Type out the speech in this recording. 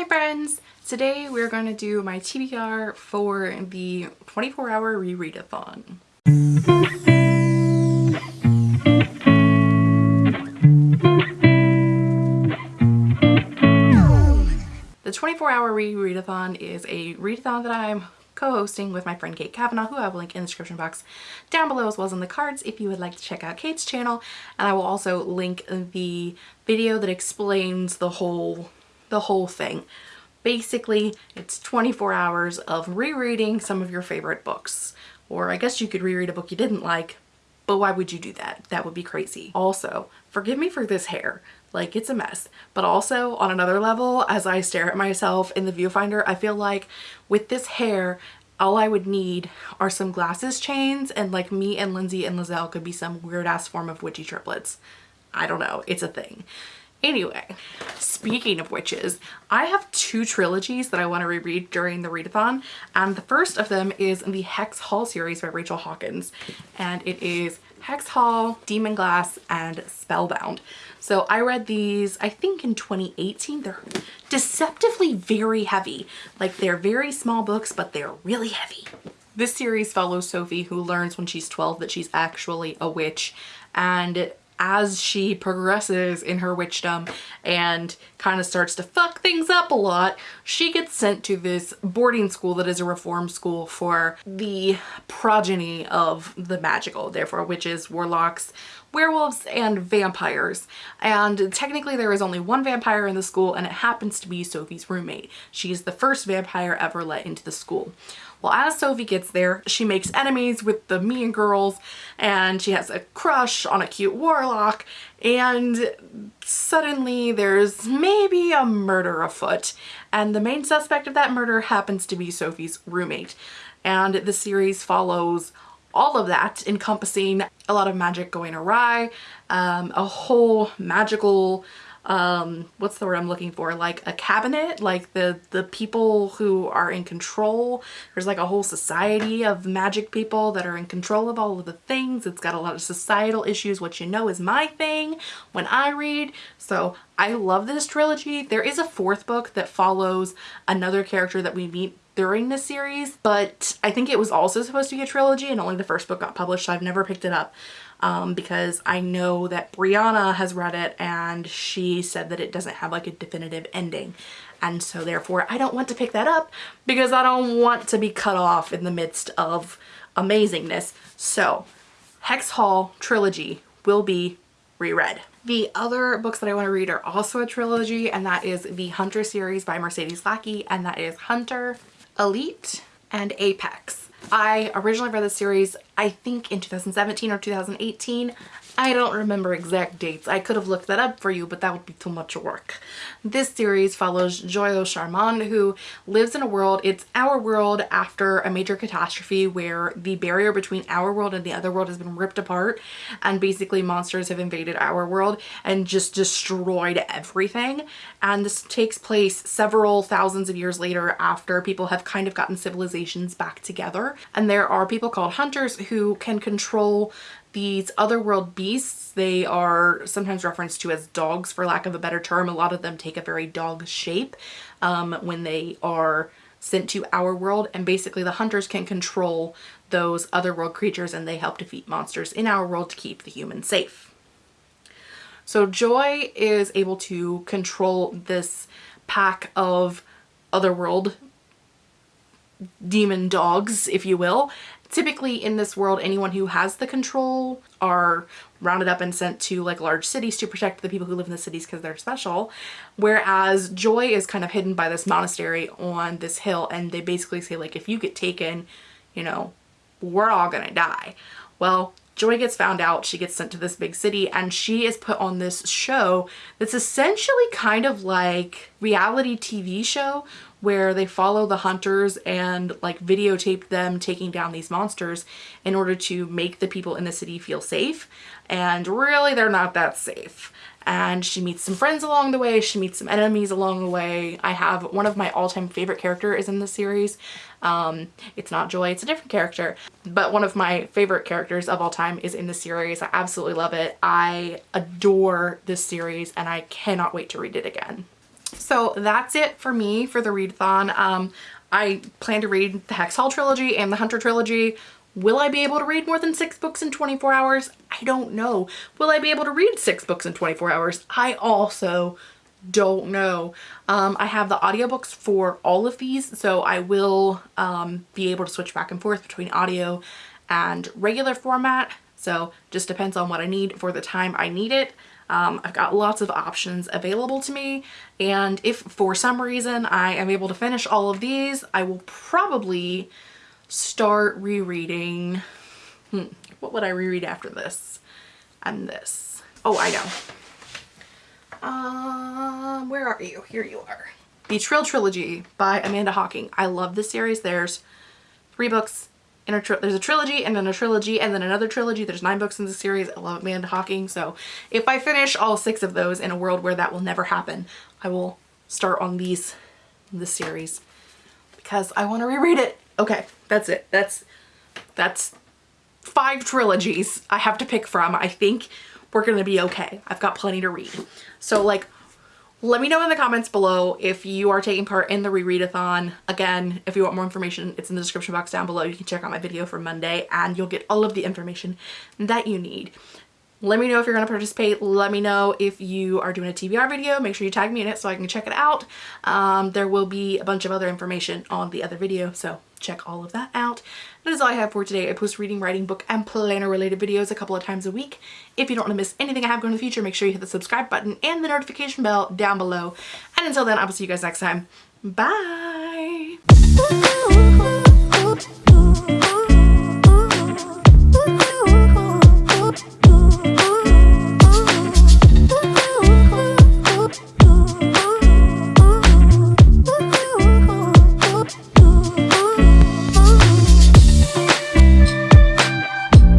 Hi friends! Today we're going to do my TBR for the 24 hour rereadathon. The 24 hour rereadathon is a readathon that I'm co-hosting with my friend Kate Kavanaugh, who I will link in the description box down below as well as in the cards if you would like to check out Kate's channel. And I will also link the video that explains the whole the whole thing. Basically, it's 24 hours of rereading some of your favorite books. Or I guess you could reread a book you didn't like, but why would you do that? That would be crazy. Also, forgive me for this hair. Like, it's a mess. But also, on another level, as I stare at myself in the viewfinder, I feel like with this hair, all I would need are some glasses chains and like me and Lindsay and Lizelle could be some weird ass form of witchy triplets. I don't know. It's a thing. Anyway, speaking of witches, I have two trilogies that I want to reread during the readathon and the first of them is the Hex Hall series by Rachel Hawkins and it is Hex Hall, Demon Glass, and Spellbound. So I read these I think in 2018. They're deceptively very heavy. Like they're very small books but they're really heavy. This series follows Sophie who learns when she's 12 that she's actually a witch and as she progresses in her witchdom and kind of starts to fuck things up a lot, she gets sent to this boarding school that is a reform school for the progeny of the magical, therefore witches, warlocks, werewolves, and vampires. And technically there is only one vampire in the school and it happens to be Sophie's roommate. She's the first vampire ever let into the school. Well, as Sophie gets there, she makes enemies with the mean girls and she has a crush on a cute warlock and suddenly there's maybe a murder afoot and the main suspect of that murder happens to be Sophie's roommate. And the series follows all of that encompassing a lot of magic going awry, um, a whole magical um what's the word i'm looking for? Like a cabinet? Like the the people who are in control. There's like a whole society of magic people that are in control of all of the things. It's got a lot of societal issues. Which you know is my thing when i read. So i love this trilogy. There is a fourth book that follows another character that we meet during the series but i think it was also supposed to be a trilogy and only the first book got published so i've never picked it up um, because I know that Brianna has read it and she said that it doesn't have like a definitive ending. And so therefore I don't want to pick that up because I don't want to be cut off in the midst of amazingness. So Hex Hall trilogy will be reread. The other books that I want to read are also a trilogy and that is the Hunter series by Mercedes Lackey and that is Hunter, Elite, and Apex. I originally read the series I think in 2017 or 2018 I don't remember exact dates. I could have looked that up for you, but that would be too much work. This series follows Joyeux Charmand, who lives in a world, it's our world after a major catastrophe where the barrier between our world and the other world has been ripped apart and basically monsters have invaded our world and just destroyed everything. And this takes place several thousands of years later after people have kind of gotten civilizations back together. And there are people called hunters who can control these otherworld beasts, they are sometimes referenced to as dogs for lack of a better term. A lot of them take a very dog shape um, when they are sent to our world and basically the hunters can control those otherworld creatures and they help defeat monsters in our world to keep the humans safe. So Joy is able to control this pack of otherworld demon dogs, if you will, typically in this world anyone who has the control are rounded up and sent to like large cities to protect the people who live in the cities because they're special. Whereas joy is kind of hidden by this monastery on this hill and they basically say like if you get taken you know we're all gonna die. Well Joy gets found out, she gets sent to this big city and she is put on this show that's essentially kind of like reality TV show where they follow the hunters and like videotape them taking down these monsters in order to make the people in the city feel safe. And really they're not that safe. And she meets some friends along the way. She meets some enemies along the way. I have one of my all-time favorite characters is in the series. Um it's not joy it's a different character. But one of my favorite characters of all time is in the series. I absolutely love it. I adore this series and i cannot wait to read it again So that's it for me for the readathon. Um, I plan to read the Hex Hall trilogy and the Hunter trilogy. Will I be able to read more than six books in 24 hours? I don't know. Will I be able to read six books in 24 hours? I also don't know. Um, I have the audiobooks for all of these, so I will um, be able to switch back and forth between audio and regular format. So just depends on what I need for the time I need it. Um, I've got lots of options available to me and if for some reason I am able to finish all of these, I will probably start rereading. Hmm, what would I reread after this and this? Oh, I know. Um, where are you? Here you are. The Trylle Trilogy by Amanda Hocking. I love this series. There's three books in a there's a trilogy and then a trilogy and then another trilogy. There's nine books in the series. I love Amanda Hocking. So if I finish all six of those in a world where that will never happen, I will start on these, this series because I want to reread it. Okay, that's it. That's, that's five trilogies I have to pick from. I think we're going to be okay. I've got plenty to read. So like let me know in the comments below if you are taking part in the rereadathon. Again, if you want more information, it's in the description box down below. You can check out my video for Monday and you'll get all of the information that you need. Let me know if you're going to participate. Let me know if you are doing a TBR video. Make sure you tag me in it so I can check it out. Um, there will be a bunch of other information on the other video, so check all of that out. That is all I have for today. I post reading, writing, book, and planner related videos a couple of times a week. If you don't want to miss anything I have going in the future, make sure you hit the subscribe button and the notification bell down below. And until then, I will see you guys next time. Bye!